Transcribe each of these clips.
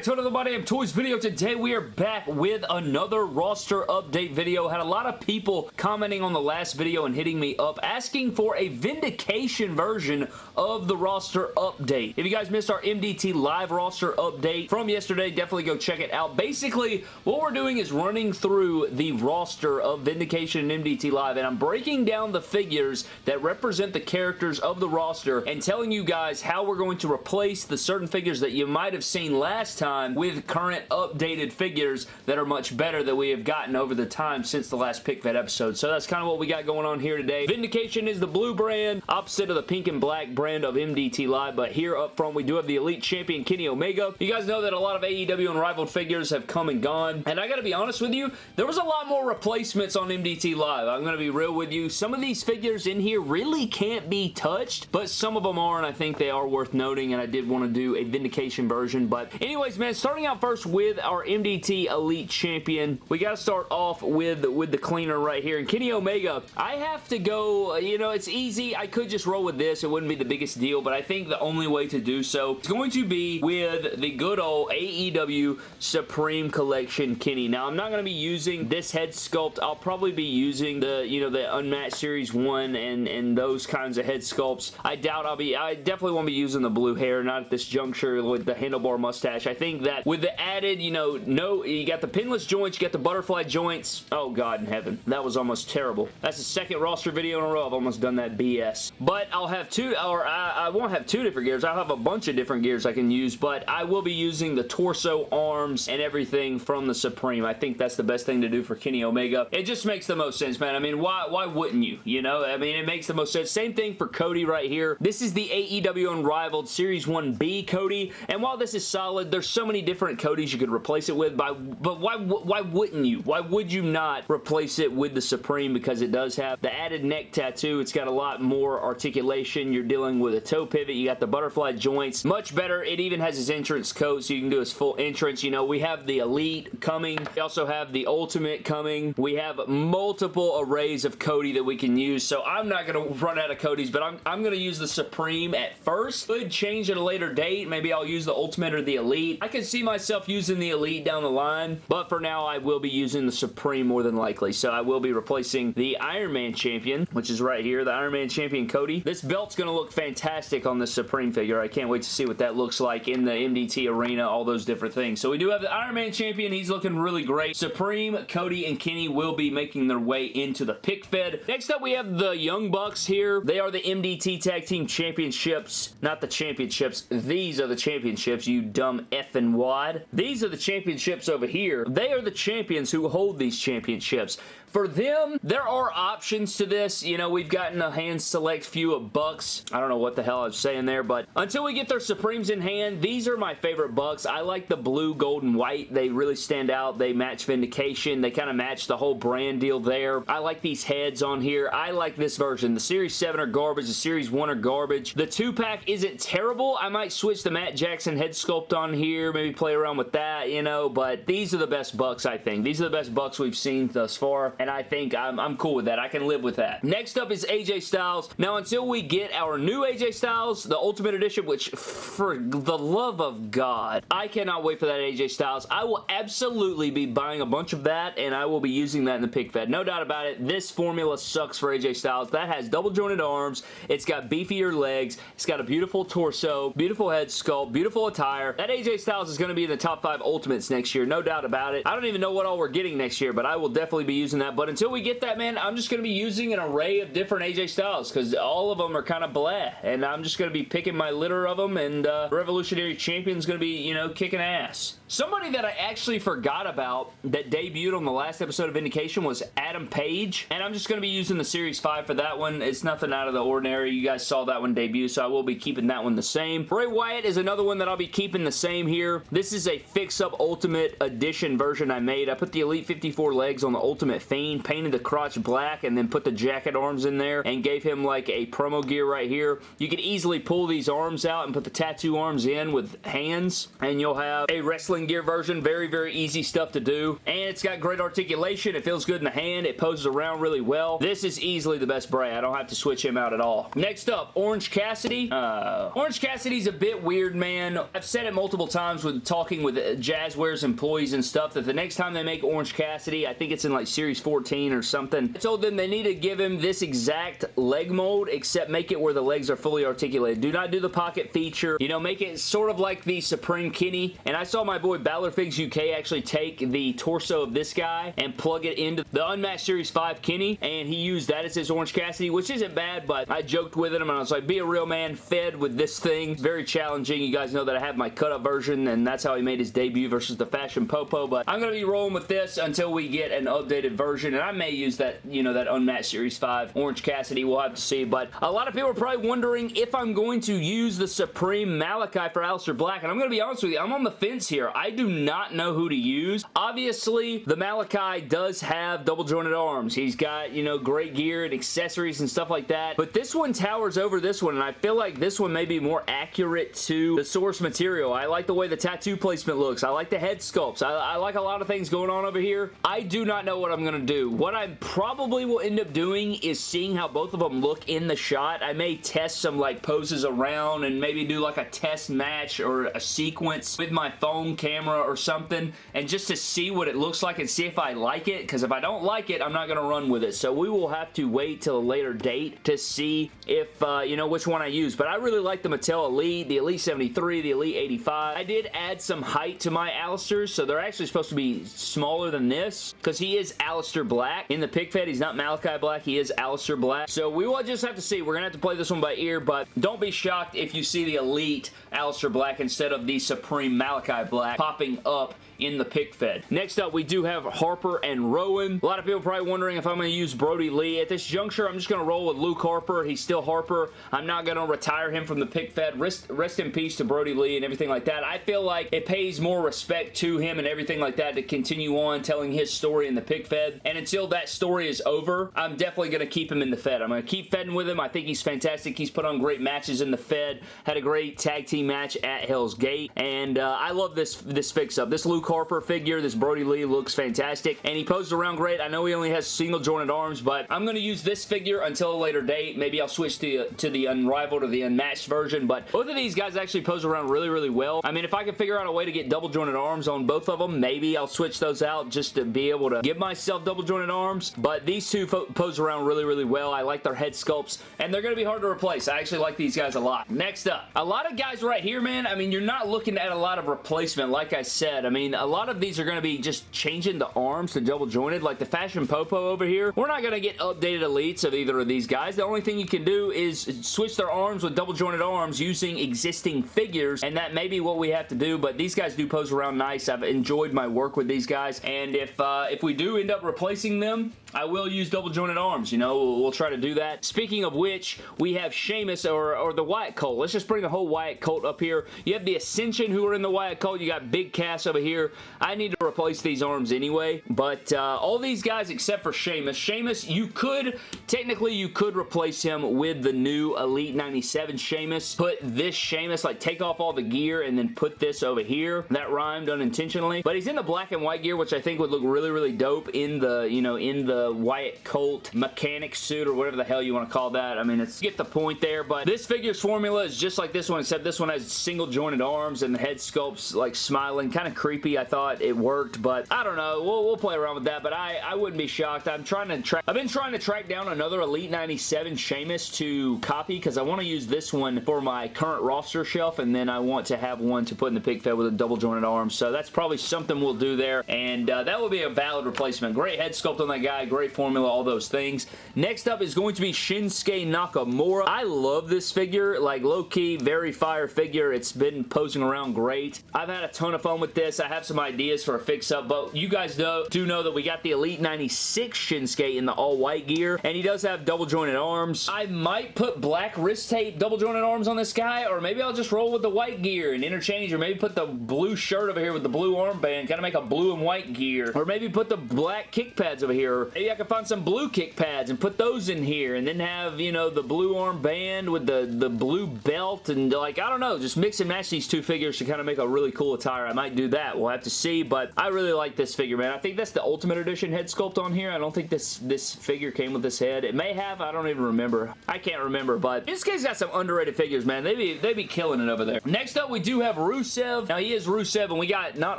back to another My Damn Toys video. Today we are back with another roster update video. Had a lot of people commenting on the last video and hitting me up asking for a vindication version of the roster update. If you guys missed our MDT live roster update from yesterday, definitely go check it out. Basically, what we're doing is running through the roster of Vindication and MDT Live and I'm breaking down the figures that represent the characters of the roster and telling you guys how we're going to replace the certain figures that you might have seen last time with current updated figures that are much better that we have gotten over the time since the last pick fed episode. So that's kind of what we got going on here today. Vindication is the blue brand, opposite of the pink and black brand of MDT Live, but here up front we do have the Elite Champion Kenny Omega. You guys know that a lot of AEW Unrivaled figures have come and gone, and I gotta be honest with you, there was a lot more replacements on MDT Live. I'm gonna be real with you. Some of these figures in here really can't be touched, but some of them are, and I think they are worth noting, and I did want to do a Vindication version, but anyways, man, starting out first with our MDT Elite Champion, we got to start off with, with the cleaner right here. And Kenny Omega, I have to go, uh, you know, it's easy. I could just roll with this. It wouldn't be the biggest deal, but I think the only way to do so is going to be with the good old AEW Supreme Collection Kenny. Now, I'm not going to be using this head sculpt. I'll probably be using the, you know, the Unmatched Series 1 and, and those kinds of head sculpts. I doubt I'll be, I definitely won't be using the blue hair, not at this juncture with the handlebar mustache. I think that with the added, you know, no, you got the pinless joints, you got the butterfly joints. Oh, God in heaven. That was almost terrible. That's the second roster video in a row. I've almost done that BS. But I'll have two, or I, I won't have two different gears. I'll have a bunch of different gears I can use, but I will be using the torso, arms, and everything from the Supreme. I think that's the best thing to do for Kenny Omega. It just makes the most sense, man. I mean, why, why wouldn't you? You know, I mean, it makes the most sense. Same thing for Cody right here. This is the AEW Unrivaled Series 1B Cody, and while this is solid, there's so many different Codys you could replace it with, by, but why, why wouldn't you? Why would you not replace it with the Supreme because it does have the added neck tattoo. It's got a lot more articulation. You're dealing with a toe pivot. You got the butterfly joints. Much better. It even has his entrance coat so you can do his full entrance. You know, we have the Elite coming. We also have the Ultimate coming. We have multiple arrays of Cody that we can use, so I'm not going to run out of Codys, but I'm, I'm going to use the Supreme at first. Could change at a later date. Maybe I'll use the Ultimate or the Elite. I can see myself using the Elite down the line, but for now I will be using the Supreme more than likely, so I will be replacing the Iron Man Champion, which is right here, the Iron Man Champion Cody. This belt's going to look fantastic on the Supreme figure. I can't wait to see what that looks like in the MDT arena, all those different things. So we do have the Iron Man Champion. He's looking really great. Supreme, Cody, and Kenny will be making their way into the pick fed. Next up, we have the Young Bucks here. They are the MDT Tag Team Championships. Not the championships. These are the championships, you dumb effing wad. These are the championships over here. They are the champions who hold these championships. For them, there are options to this. You know, we've gotten a hand select few of Bucks. I don't know what the hell I was saying there, but until we get their Supremes in hand, these are my favorite Bucks. I like the blue, gold, and white. They really stand out. They match Vindication. They kind of match the whole brand deal there. I like these heads on here. I like this version. The Series 7 are garbage. The Series 1 are garbage. The 2-pack isn't terrible. I might switch the Matt Jackson head sculpt on here, maybe play around with that, you know, but these are the best Bucks, I think. These are the best Bucks we've seen thus far and I think I'm, I'm cool with that. I can live with that. Next up is AJ Styles. Now, until we get our new AJ Styles, the Ultimate Edition, which, for the love of God, I cannot wait for that AJ Styles. I will absolutely be buying a bunch of that, and I will be using that in the pick fed. No doubt about it. This formula sucks for AJ Styles. That has double jointed arms. It's got beefier legs. It's got a beautiful torso, beautiful head sculpt, beautiful attire. That AJ Styles is going to be in the top five Ultimates next year. No doubt about it. I don't even know what all we're getting next year, but I will definitely be using that that. But until we get that, man, I'm just going to be using an array of different AJ Styles because all of them are kind of blah. And I'm just going to be picking my litter of them and uh, Revolutionary Champion's going to be, you know, kicking ass. Somebody that I actually forgot about that debuted on the last episode of Vindication was Adam Page, and I'm just going to be using the Series 5 for that one. It's nothing out of the ordinary. You guys saw that one debut, so I will be keeping that one the same. Bray Wyatt is another one that I'll be keeping the same here. This is a Fix-Up Ultimate Edition version I made. I put the Elite 54 legs on the Ultimate Fiend, painted the crotch black, and then put the jacket arms in there, and gave him like a promo gear right here. You can easily pull these arms out and put the tattoo arms in with hands, and you'll have a wrestling Gear version. Very, very easy stuff to do. And it's got great articulation. It feels good in the hand. It poses around really well. This is easily the best Bray. I don't have to switch him out at all. Next up, Orange Cassidy. Uh, Orange Cassidy's a bit weird, man. I've said it multiple times with talking with Jazwares employees and stuff that the next time they make Orange Cassidy, I think it's in like Series 14 or something, I told them they need to give him this exact leg mold except make it where the legs are fully articulated. Do not do the pocket feature. You know, make it sort of like the Supreme Kenny. And I saw my boy Balorfigs UK actually take the torso of this guy and plug it into the Unmatched Series 5 Kenny and he used that as his Orange Cassidy, which isn't bad, but I joked with him and I was like, be a real man, fed with this thing. Very challenging. You guys know that I have my cut-up version and that's how he made his debut versus the Fashion Popo, but I'm going to be rolling with this until we get an updated version and I may use that, you know, that Unmatched Series 5 Orange Cassidy. We'll have to see, but a lot of people are probably wondering if I'm going to use the Supreme Malakai for Aleister Black, and I'm going to be honest with you, I'm on the fence here. I do not know who to use. Obviously, the Malakai does have double jointed arms. He's got, you know, great gear and accessories and stuff like that, but this one towers over this one, and I feel like this one may be more accurate to the source material. I like the way the tattoo placement looks. I like the head sculpts. I, I like a lot of things going on over here. I do not know what I'm going to do. What I probably will end up doing is seeing how both of them look in the shot. I may test some like poses around and maybe do like a test match or a sequence with my phone camera or something and just to see what it looks like and see if I like it because if I don't like it I'm not going to run with it so we will have to wait till a later date to see if uh, you know which one I use but I really like the Mattel Elite, the Elite 73, the Elite 85. I did add some height to my Aleisters so they're actually supposed to be smaller than this because he is Aleister Black. In the pick fed he's not Malakai Black, he is Aleister Black. So we will just have to see. We're going to have to play this one by ear but don't be shocked if you see the Elite Aleister Black instead of the Supreme Malakai Black popping up in the pick fed. Next up, we do have Harper and Rowan. A lot of people probably wondering if I'm going to use Brodie Lee. At this juncture, I'm just going to roll with Luke Harper. He's still Harper. I'm not going to retire him from the pick fed. Rest, rest in peace to Brodie Lee and everything like that. I feel like it pays more respect to him and everything like that to continue on telling his story in the pick fed. And until that story is over, I'm definitely going to keep him in the fed. I'm going to keep fedding with him. I think he's fantastic. He's put on great matches in the fed. Had a great tag team match at Hell's Gate. And uh, I love this, this fix-up. This Luke Harper figure. This Brodie Lee looks fantastic, and he posed around great. I know he only has single jointed arms, but I'm going to use this figure until a later date. Maybe I'll switch to, to the Unrivaled or the Unmatched version, but both of these guys actually pose around really, really well. I mean, if I can figure out a way to get double jointed arms on both of them, maybe I'll switch those out just to be able to give myself double jointed arms, but these two pose around really, really well. I like their head sculpts, and they're going to be hard to replace. I actually like these guys a lot. Next up, a lot of guys right here, man, I mean, you're not looking at a lot of replacement, like I said. I mean, a lot of these are going to be just changing the arms to double jointed like the Fashion Popo over here. We're not going to get updated elites of either of these guys. The only thing you can do is switch their arms with double jointed arms using existing figures and that may be what we have to do but these guys do pose around nice. I've enjoyed my work with these guys and if, uh, if we do end up replacing them I will use double jointed arms, you know, we'll, we'll, try to do that. Speaking of which, we have Sheamus or, or the Wyatt Colt. Let's just bring the whole Wyatt Colt up here. You have the Ascension who are in the Wyatt Colt. You got Big Cass over here. I need to replace these arms anyway, but uh, all these guys except for Sheamus. Sheamus, you could, technically you could replace him with the new Elite 97 Sheamus. Put this Sheamus, like take off all the gear and then put this over here. That rhymed unintentionally, but he's in the black and white gear, which I think would look really, really dope in the, you know, in the Wyatt Colt mechanic suit or whatever the hell you want to call that. I mean, it's get the point there, but this figure's formula is just like this one, except this one has single jointed arms and the head sculpt's like smiling. Kind of creepy. I thought it worked, but I don't know. We'll, we'll play around with that, but I, I wouldn't be shocked. I'm trying to track, I've been trying to track down another Elite 97 Sheamus to copy because I want to use this one for my current roster shelf, and then I want to have one to put in the pick fed with a double jointed arm, so that's probably something we'll do there, and uh, that will be a valid replacement. Great head sculpt on that guy, great formula, all those things. Next up is going to be Shinsuke Nakamura. I love this figure, like low-key, very fire figure. It's been posing around great. I've had a ton of fun with this. I have some ideas for a fix-up, but you guys know, do know that we got the Elite 96 Shinsuke in the all-white gear, and he does have double-jointed arms. I might put black wrist tape double-jointed arms on this guy, or maybe I'll just roll with the white gear and interchange, or maybe put the blue shirt over here with the blue armband, kind of make a blue and white gear, or maybe put the black kick pads over here, I can find some blue kick pads and put those in here, and then have, you know, the blue armband with the, the blue belt, and like, I don't know, just mix and match these two figures to kind of make a really cool attire. I might do that. We'll have to see, but I really like this figure, man. I think that's the Ultimate Edition head sculpt on here. I don't think this, this figure came with this head. It may have. I don't even remember. I can't remember, but this guy's got some underrated figures, man. They be, they be killing it over there. Next up, we do have Rusev. Now, he is Rusev, and we got not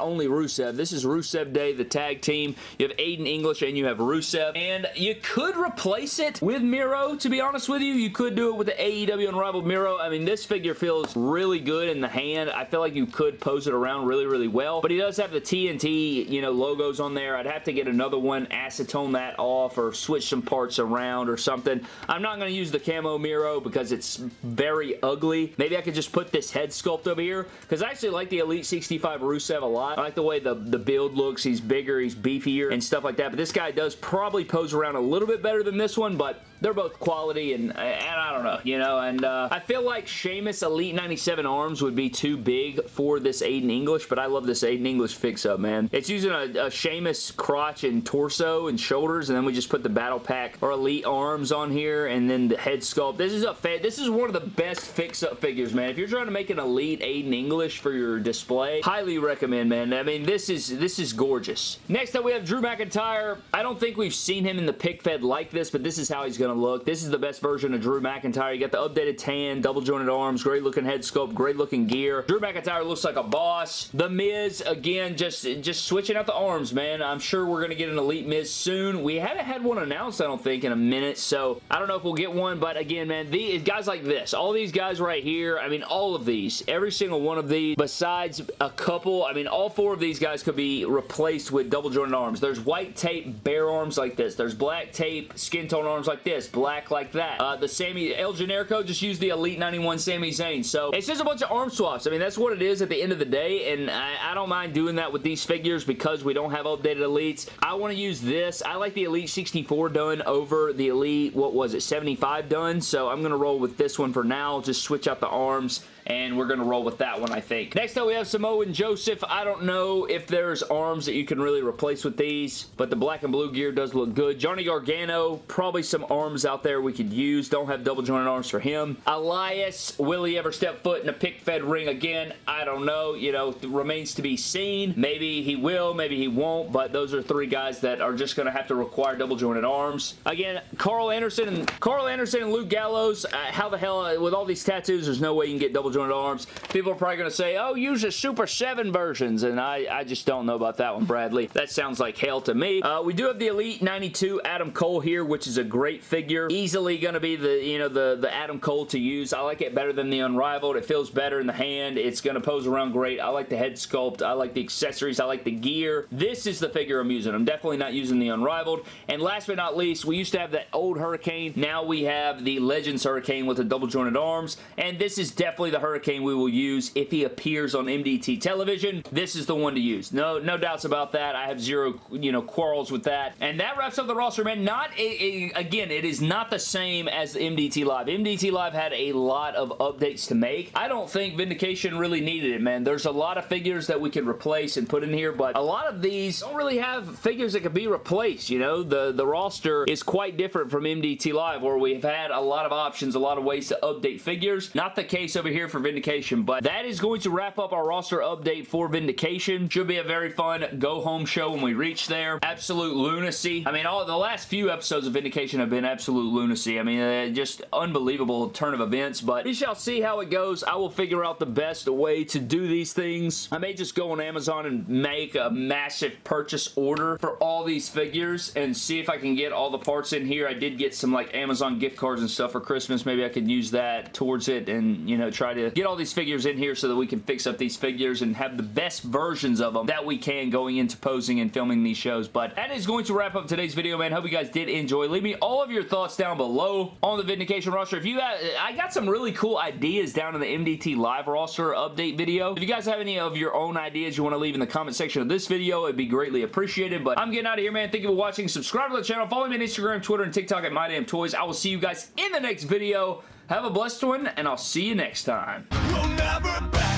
only Rusev, this is Rusev Day, the tag team. You have Aiden English, and you have Rusev, and you could replace it with Miro, to be honest with you. You could do it with the AEW Unrivaled Miro. I mean, this figure feels really good in the hand. I feel like you could pose it around really, really well, but he does have the TNT, you know, logos on there. I'd have to get another one, acetone that off, or switch some parts around or something. I'm not going to use the camo Miro because it's very ugly. Maybe I could just put this head sculpt over here because I actually like the Elite 65 Rusev a lot. I like the way the, the build looks. He's bigger, he's beefier and stuff like that, but this guy does pose around a little bit better than this one, but they're both quality and, and I don't know, you know, and uh, I feel like Sheamus Elite 97 arms would be too big for this Aiden English, but I love this Aiden English fix-up, man. It's using a, a Sheamus crotch and torso and shoulders, and then we just put the Battle Pack or Elite arms on here, and then the head sculpt. This is a this is one of the best fix-up figures, man. If you're trying to make an Elite Aiden English for your display, highly recommend, man. I mean, this is this is gorgeous. Next up, we have Drew McIntyre. I don't think we've seen him in the pick fed like this, but this is how he's going to look. This is the best version of Drew McIntyre. You got the updated tan, double jointed arms, great looking head sculpt, great looking gear. Drew McIntyre looks like a boss. The Miz, again, just, just switching out the arms, man. I'm sure we're going to get an Elite Miz soon. We haven't had one announced, I don't think, in a minute, so I don't know if we'll get one, but again, man, these guys like this, all these guys right here, I mean, all of these, every single one of these, besides a couple, I mean, all four of these guys could be replaced with double jointed arms. There's white tape bare arms like this. There's black tape skin tone arms like this. Black like that. Uh, the Sami El Generico just used the Elite 91 Sami Zayn. So it's just a bunch of arm swaps. I mean, that's what it is at the end of the day, and I, I don't mind doing that with these figures because we don't have updated Elites. I want to use this. I like the Elite 64 done over the Elite, what was it, 75 done, so I'm going to roll with this one for now. Just switch out the arms and we're going to roll with that one, I think. Next up, we have Samoa and Joseph. I don't know if there's arms that you can really replace with these, but the black and blue gear does look good. Johnny Gargano, probably some arms out there we could use. Don't have double jointed arms for him. Elias, will he ever step foot in a pick-fed ring again? I don't know. You know, remains to be seen. Maybe he will, maybe he won't, but those are three guys that are just going to have to require double jointed arms. Again, Karl Anderson and Karl Anderson and Luke Gallows, uh, how the hell, uh, with all these tattoos, there's no way you can get double jointed arms. People are probably going to say, oh, use the Super 7 versions, and I, I just don't know about that one, Bradley. That sounds like hell to me. Uh, we do have the Elite 92 Adam Cole here, which is a great figure. Easily going to be the, you know, the, the Adam Cole to use. I like it better than the Unrivaled. It feels better in the hand. It's going to pose around great. I like the head sculpt. I like the accessories. I like the gear. This is the figure I'm using. I'm definitely not using the Unrivaled. And last but not least, we used to have that old Hurricane. Now we have the Legends Hurricane with the double jointed arms. And this is definitely the Hurricane we will use if he appears on MDT television. This is the one to use. No, no doubts about that. I have zero, you know, quarrels with that. And that wraps up the roster, man. Not, a, a, again, it is not the same as MDT Live. MDT Live had a lot of updates to make. I don't think Vindication really needed it, man. There's a lot of figures that we could replace and put in here, but a lot of these don't really have figures that could be replaced, you know? The, the roster is quite different from MDT Live, where we've had a lot of options, a lot of ways to update figures. Not the case over here for Vindication, but that is going to wrap up our roster update for Vindication. Should be a very fun go-home show when we reach there. Absolute lunacy. I mean, all the last few episodes of Vindication have been absolute lunacy. I mean, uh, just unbelievable turn of events, but we shall see how it goes. I will figure out the best way to do these things. I may just go on Amazon and make a massive purchase order for all these figures and see if I can get all the parts in here. I did get some like Amazon gift cards and stuff for Christmas. Maybe I could use that towards it and, you know, try to get all these figures in here so that we can fix up these figures and have the best versions of them that we can going into posing and filming these shows. But that is going to wrap up today's video, man. Hope you guys did enjoy. Leave me all of your thoughts down below on the Vindication roster. If you I got some really cool ideas down in the MDT Live roster update video. If you guys have any of your own ideas you want to leave in the comment section of this video, it'd be greatly appreciated. But I'm getting out of here, man. Thank you for watching. Subscribe to the channel. Follow me on Instagram, Twitter, and TikTok at MyDamnToys. I will see you guys in the next video. Have a blessed one, and I'll see you next time. We'll